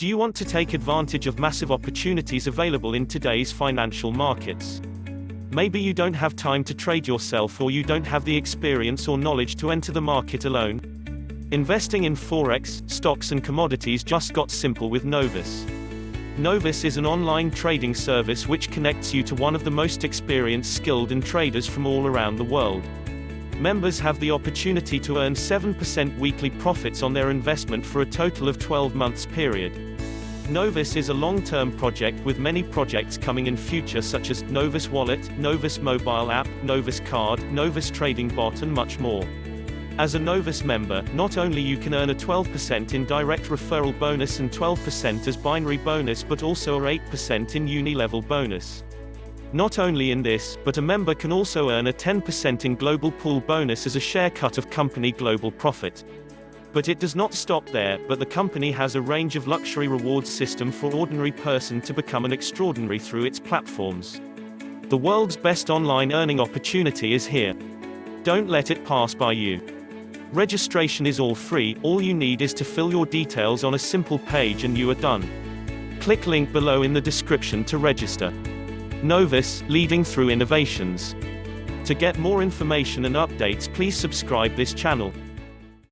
Do you want to take advantage of massive opportunities available in today's financial markets? Maybe you don't have time to trade yourself or you don't have the experience or knowledge to enter the market alone. Investing in Forex, stocks and commodities just got simple with Novus. Novus is an online trading service which connects you to one of the most experienced skilled and traders from all around the world. Members have the opportunity to earn 7% weekly profits on their investment for a total of 12 months period. Novus is a long-term project with many projects coming in future such as Novus Wallet, Novus Mobile App, Novus Card, Novus Trading Bot and much more. As a Novus member, not only you can earn a 12% in direct referral bonus and 12% as binary bonus but also a 8% in uni-level bonus. Not only in this, but a member can also earn a 10% in global pool bonus as a share cut of company global profit. But it does not stop there, but the company has a range of luxury rewards system for ordinary person to become an extraordinary through its platforms. The world's best online earning opportunity is here. Don't let it pass by you. Registration is all free, all you need is to fill your details on a simple page and you are done. Click link below in the description to register. Novus, leading through innovations. To get more information and updates please subscribe this channel.